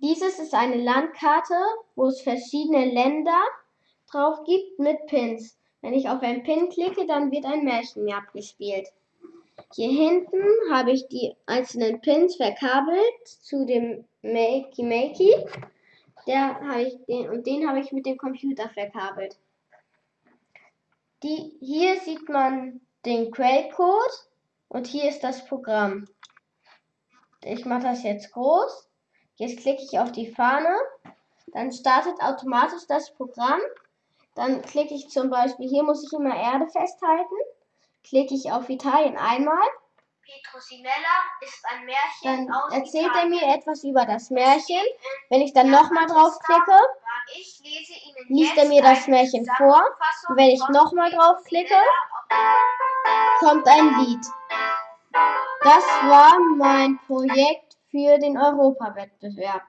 Dieses ist eine Landkarte, wo es verschiedene Länder drauf gibt mit Pins. Wenn ich auf ein Pin klicke, dann wird ein Märchen mir abgespielt. Hier hinten habe ich die einzelnen Pins verkabelt zu dem Makey Makey. Der habe ich den und den habe ich mit dem Computer verkabelt. Die, hier sieht man den Quellcode und hier ist das Programm. Ich mache das jetzt groß. Jetzt klicke ich auf die Fahne. Dann startet automatisch das Programm. Dann klicke ich zum Beispiel, hier muss ich immer Erde festhalten. Klicke ich auf Italien einmal. Petrosinella ist ein Märchen Dann aus erzählt Italien. er mir etwas über das Märchen. Wenn ich dann nochmal drauf klicke, Ich lese Ihnen liest er mir das Märchen vor. Und wenn ich nochmal drauf klicke, Petrosinella kommt ein Lied. Das war mein Projekt für den Europawettbewerb.